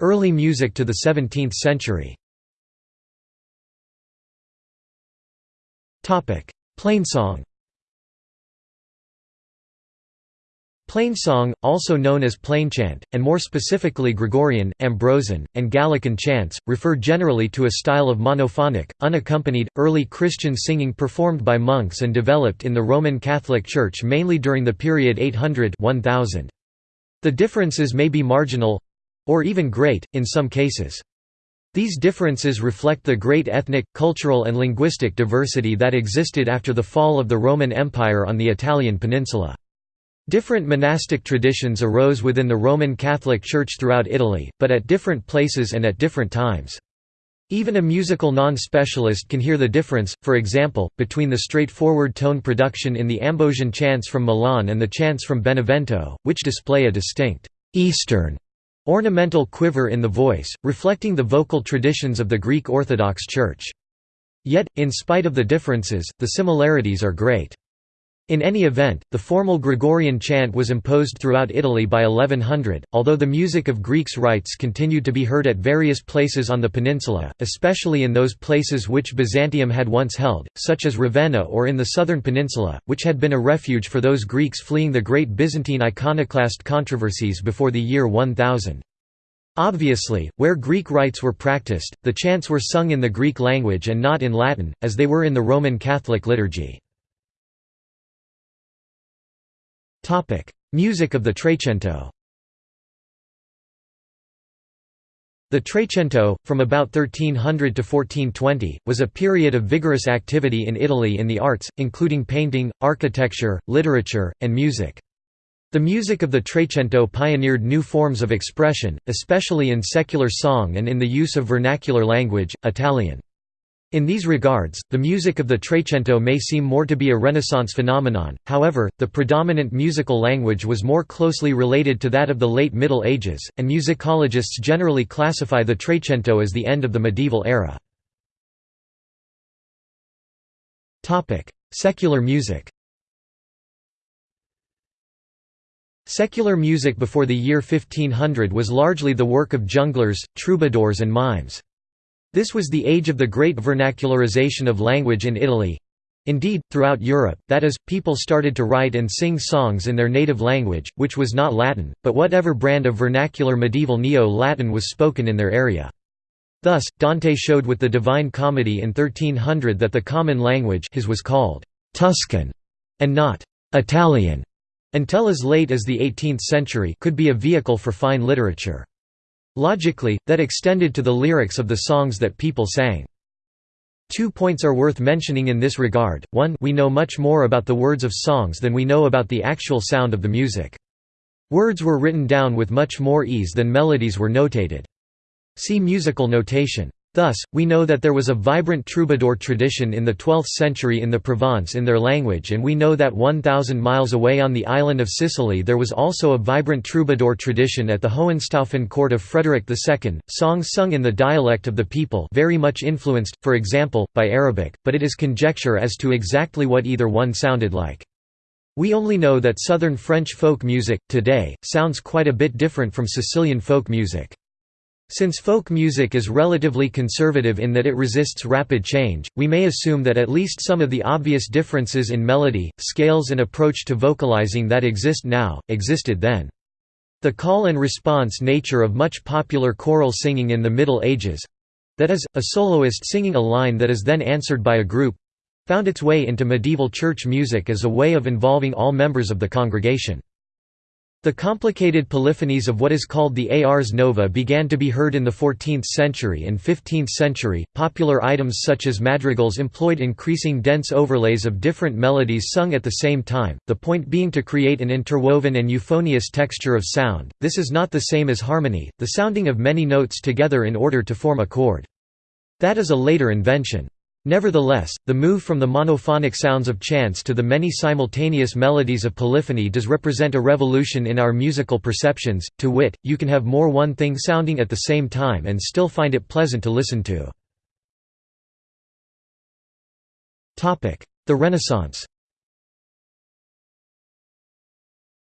Early music to the 17th century. Plainsong. Plainsong, also known as plainchant, and more specifically Gregorian, Ambrosian, and Gallican chants, refer generally to a style of monophonic, unaccompanied, early Christian singing performed by monks and developed in the Roman Catholic Church mainly during the period 800–1000. The differences may be marginal—or even great, in some cases. These differences reflect the great ethnic, cultural and linguistic diversity that existed after the fall of the Roman Empire on the Italian peninsula. Different monastic traditions arose within the Roman Catholic Church throughout Italy, but at different places and at different times. Even a musical non-specialist can hear the difference, for example, between the straightforward tone production in the Ambrosian chants from Milan and the chants from Benevento, which display a distinct «Eastern» ornamental quiver in the voice, reflecting the vocal traditions of the Greek Orthodox Church. Yet, in spite of the differences, the similarities are great. In any event, the formal Gregorian chant was imposed throughout Italy by 1100, although the music of Greeks' rites continued to be heard at various places on the peninsula, especially in those places which Byzantium had once held, such as Ravenna or in the southern peninsula, which had been a refuge for those Greeks fleeing the great Byzantine iconoclast controversies before the year 1000. Obviously, where Greek rites were practiced, the chants were sung in the Greek language and not in Latin, as they were in the Roman Catholic liturgy. Topic: Music of the Trecento. The Trecento, from about 1300 to 1420, was a period of vigorous activity in Italy in the arts, including painting, architecture, literature, and music. The music of the Trecento pioneered new forms of expression, especially in secular song and in the use of vernacular language, Italian. In these regards, the music of the Trecento may seem more to be a Renaissance phenomenon, however, the predominant musical language was more closely related to that of the late Middle Ages, and musicologists generally classify the Trecento as the end of the medieval era. Secular music Secular music before the year 1500 was largely the work of jongleurs, troubadours and mimes. This was the age of the great vernacularization of language in Italy. Indeed, throughout Europe, that is, people started to write and sing songs in their native language, which was not Latin, but whatever brand of vernacular medieval Neo-Latin was spoken in their area. Thus, Dante showed with the Divine Comedy in 1300 that the common language his was called Tuscan and not Italian, until as late as the 18th century could be a vehicle for fine literature. Logically, that extended to the lyrics of the songs that people sang. Two points are worth mentioning in this regard, one we know much more about the words of songs than we know about the actual sound of the music. Words were written down with much more ease than melodies were notated. See musical notation. Thus, we know that there was a vibrant troubadour tradition in the 12th century in the Provence in their language and we know that 1,000 miles away on the island of Sicily there was also a vibrant troubadour tradition at the Hohenstaufen court of Frederick II, songs sung in the dialect of the people very much influenced, for example, by Arabic, but it is conjecture as to exactly what either one sounded like. We only know that southern French folk music, today, sounds quite a bit different from Sicilian folk music. Since folk music is relatively conservative in that it resists rapid change, we may assume that at least some of the obvious differences in melody, scales and approach to vocalizing that exist now, existed then. The call and response nature of much popular choral singing in the Middle Ages—that is, a soloist singing a line that is then answered by a group—found its way into medieval church music as a way of involving all members of the congregation. The complicated polyphonies of what is called the Ars Nova began to be heard in the 14th century and 15th century. Popular items such as madrigals employed increasing dense overlays of different melodies sung at the same time, the point being to create an interwoven and euphonious texture of sound. This is not the same as harmony, the sounding of many notes together in order to form a chord. That is a later invention. Nevertheless, the move from the monophonic sounds of chants to the many simultaneous melodies of polyphony does represent a revolution in our musical perceptions, to wit, you can have more one thing sounding at the same time and still find it pleasant to listen to. The Renaissance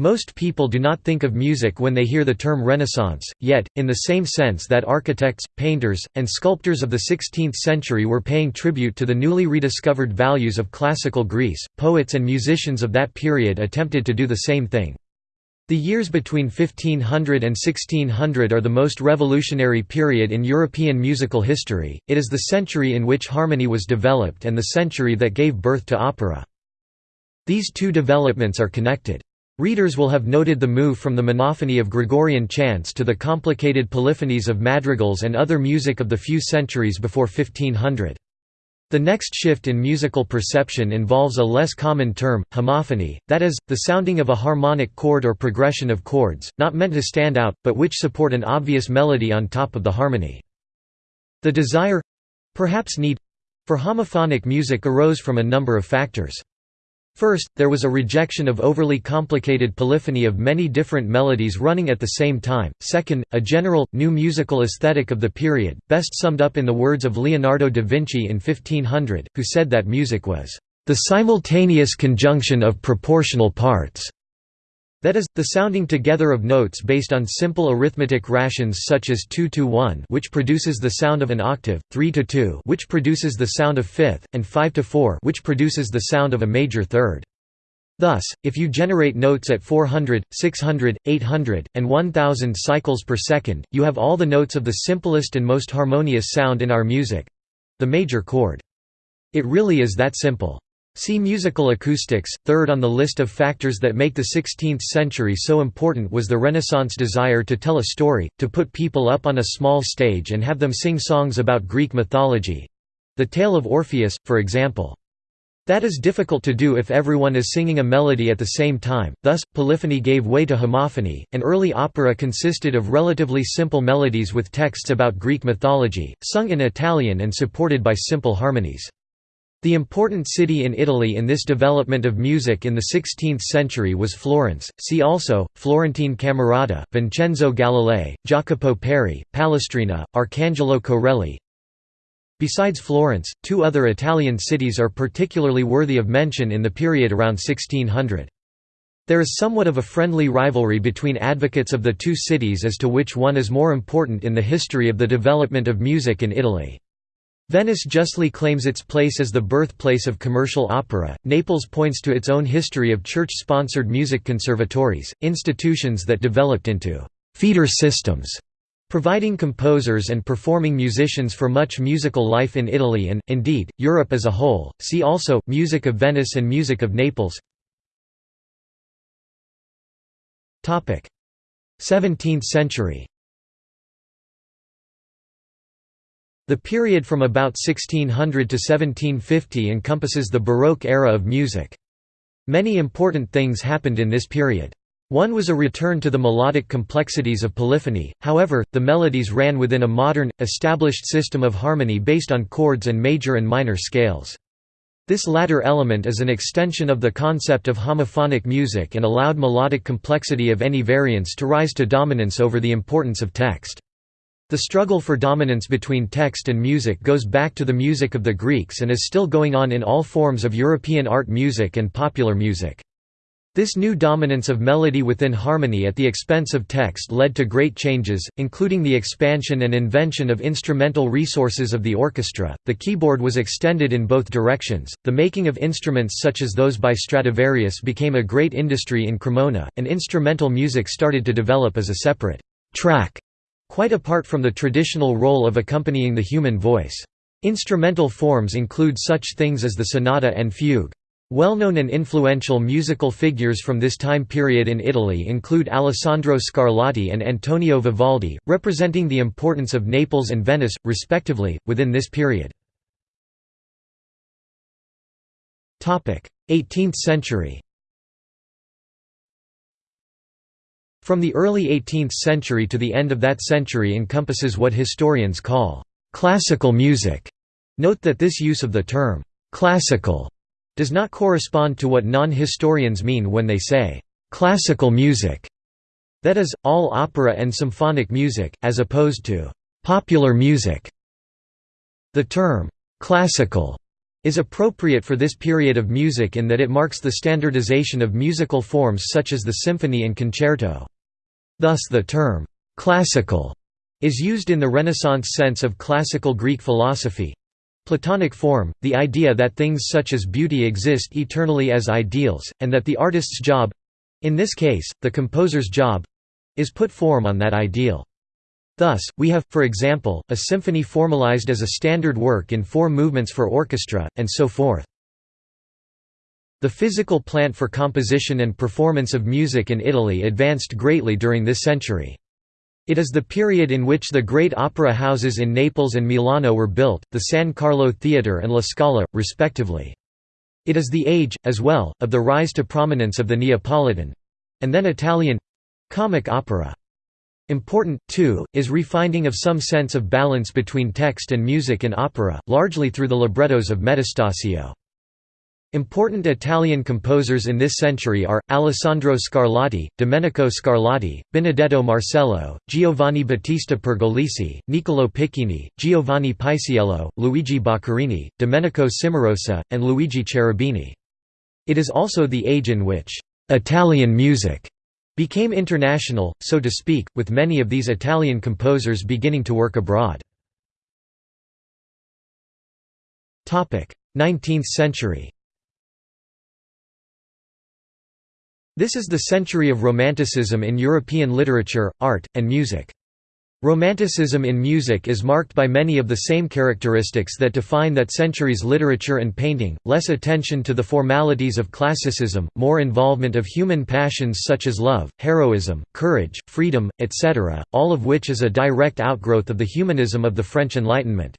Most people do not think of music when they hear the term Renaissance, yet, in the same sense that architects, painters, and sculptors of the 16th century were paying tribute to the newly rediscovered values of classical Greece, poets and musicians of that period attempted to do the same thing. The years between 1500 and 1600 are the most revolutionary period in European musical history, it is the century in which harmony was developed and the century that gave birth to opera. These two developments are connected. Readers will have noted the move from the monophony of Gregorian chants to the complicated polyphonies of madrigals and other music of the few centuries before 1500. The next shift in musical perception involves a less common term, homophony, that is, the sounding of a harmonic chord or progression of chords, not meant to stand out, but which support an obvious melody on top of the harmony. The desire—perhaps need—for homophonic music arose from a number of factors. First, there was a rejection of overly complicated polyphony of many different melodies running at the same time. Second, a general, new musical aesthetic of the period, best summed up in the words of Leonardo da Vinci in 1500, who said that music was the simultaneous conjunction of proportional parts. That is, the sounding together of notes based on simple arithmetic rations such as 2 to 1 which produces the sound of an octave, 3 to 2 which produces the sound of fifth, and 5 to 4 which produces the sound of a major third. Thus, if you generate notes at 400, 600, 800, and 1000 cycles per second, you have all the notes of the simplest and most harmonious sound in our music—the major chord. It really is that simple. See musical acoustics. Third on the list of factors that make the 16th century so important was the Renaissance desire to tell a story, to put people up on a small stage and have them sing songs about Greek mythology the tale of Orpheus, for example. That is difficult to do if everyone is singing a melody at the same time, thus, polyphony gave way to homophony, and early opera consisted of relatively simple melodies with texts about Greek mythology, sung in Italian and supported by simple harmonies. The important city in Italy in this development of music in the 16th century was Florence, see also, Florentine Camerata, Vincenzo Galilei, Jacopo Peri, Palestrina, Arcangelo Corelli. Besides Florence, two other Italian cities are particularly worthy of mention in the period around 1600. There is somewhat of a friendly rivalry between advocates of the two cities as to which one is more important in the history of the development of music in Italy. Venice justly claims its place as the birthplace of commercial opera, Naples points to its own history of church-sponsored music conservatories, institutions that developed into «feeder systems», providing composers and performing musicians for much musical life in Italy and, indeed, Europe as a whole. See also, Music of Venice and Music of Naples. 17th century The period from about 1600 to 1750 encompasses the Baroque era of music. Many important things happened in this period. One was a return to the melodic complexities of polyphony, however, the melodies ran within a modern, established system of harmony based on chords and major and minor scales. This latter element is an extension of the concept of homophonic music and allowed melodic complexity of any variance to rise to dominance over the importance of text. The struggle for dominance between text and music goes back to the music of the Greeks and is still going on in all forms of European art music and popular music. This new dominance of melody within harmony at the expense of text led to great changes, including the expansion and invention of instrumental resources of the orchestra. The keyboard was extended in both directions. The making of instruments such as those by Stradivarius became a great industry in Cremona, and instrumental music started to develop as a separate track quite apart from the traditional role of accompanying the human voice. Instrumental forms include such things as the sonata and fugue. Well-known and influential musical figures from this time period in Italy include Alessandro Scarlatti and Antonio Vivaldi, representing the importance of Naples and Venice, respectively, within this period. 18th century From the early 18th century to the end of that century encompasses what historians call classical music. Note that this use of the term classical does not correspond to what non-historians mean when they say classical music. That is, all opera and symphonic music, as opposed to popular music. The term classical is appropriate for this period of music in that it marks the standardization of musical forms such as the symphony and concerto. Thus the term, "'classical' is used in the Renaissance sense of classical Greek philosophy, Platonic form, the idea that things such as beauty exist eternally as ideals, and that the artist's job—in this case, the composer's job—is put form on that ideal. Thus, we have, for example, a symphony formalized as a standard work in four movements for orchestra, and so forth. The physical plant for composition and performance of music in Italy advanced greatly during this century. It is the period in which the great opera houses in Naples and Milano were built, the San Carlo Theatre and La Scala, respectively. It is the age, as well, of the rise to prominence of the Neapolitan—and then Italian—comic opera. Important, too, is refinding of some sense of balance between text and music in opera, largely through the librettos of Metastasio. Important Italian composers in this century are, Alessandro Scarlatti, Domenico Scarlatti, Benedetto Marcello, Giovanni Battista Pergolesi, Niccolò Piccinni, Giovanni Paisiello, Luigi Boccherini, Domenico Cimarosa, and Luigi Cherubini. It is also the age in which «Italian music» became international, so to speak, with many of these Italian composers beginning to work abroad. 19th century This is the century of Romanticism in European literature, art, and music. Romanticism in music is marked by many of the same characteristics that define that century's literature and painting, less attention to the formalities of classicism, more involvement of human passions such as love, heroism, courage, freedom, etc., all of which is a direct outgrowth of the humanism of the French Enlightenment.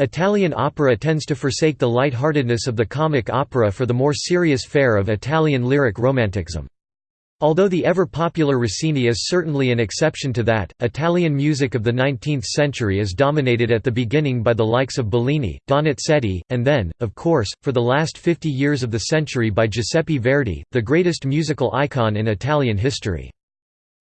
Italian opera tends to forsake the light-heartedness of the comic opera for the more serious fare of Italian lyric romanticism. Although the ever-popular Rossini is certainly an exception to that, Italian music of the 19th century is dominated at the beginning by the likes of Bellini, Donizetti, and then, of course, for the last 50 years of the century by Giuseppe Verdi, the greatest musical icon in Italian history.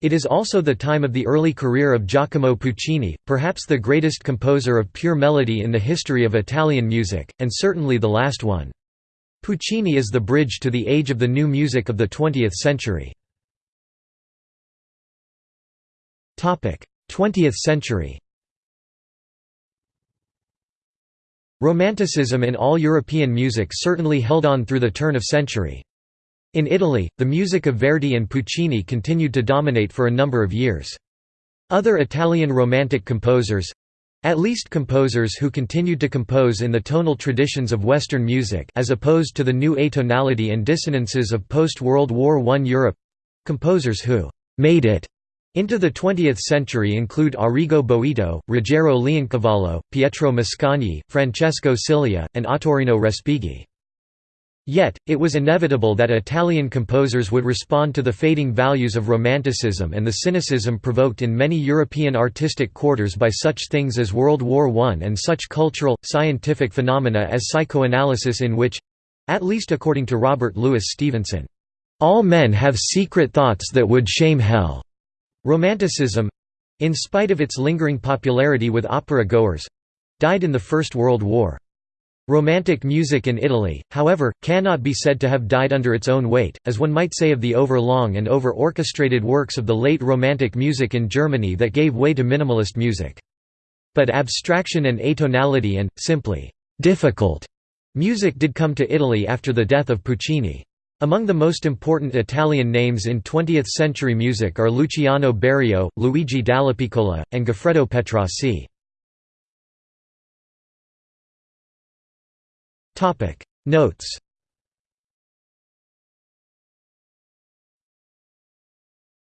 It is also the time of the early career of Giacomo Puccini, perhaps the greatest composer of pure melody in the history of Italian music, and certainly the last one. Puccini is the bridge to the age of the new music of the 20th century. 20th century Romanticism in all European music certainly held on through the turn of century. In Italy, the music of Verdi and Puccini continued to dominate for a number of years. Other Italian Romantic composers—at least composers who continued to compose in the tonal traditions of Western music as opposed to the new atonality and dissonances of post-World War I Europe—composers who «made it» Into the 20th century include Arrigo Boito, Ruggero Leoncavallo, Pietro Mascagni, Francesco Cilea, and Ottorino Respighi. Yet, it was inevitable that Italian composers would respond to the fading values of Romanticism and the cynicism provoked in many European artistic quarters by such things as World War I and such cultural, scientific phenomena as psychoanalysis in which—at least according to Robert Louis Stevenson—all men have secret thoughts that would shame hell. Romanticism—in spite of its lingering popularity with opera-goers—died in the First World War. Romantic music in Italy, however, cannot be said to have died under its own weight, as one might say of the over-long and over-orchestrated works of the late Romantic music in Germany that gave way to minimalist music. But abstraction and atonality and, simply, difficult music did come to Italy after the death of Puccini. Among the most important Italian names in 20th-century music are Luciano Berio, Luigi Dallapiccola, and Goffredo Petrassi. Notes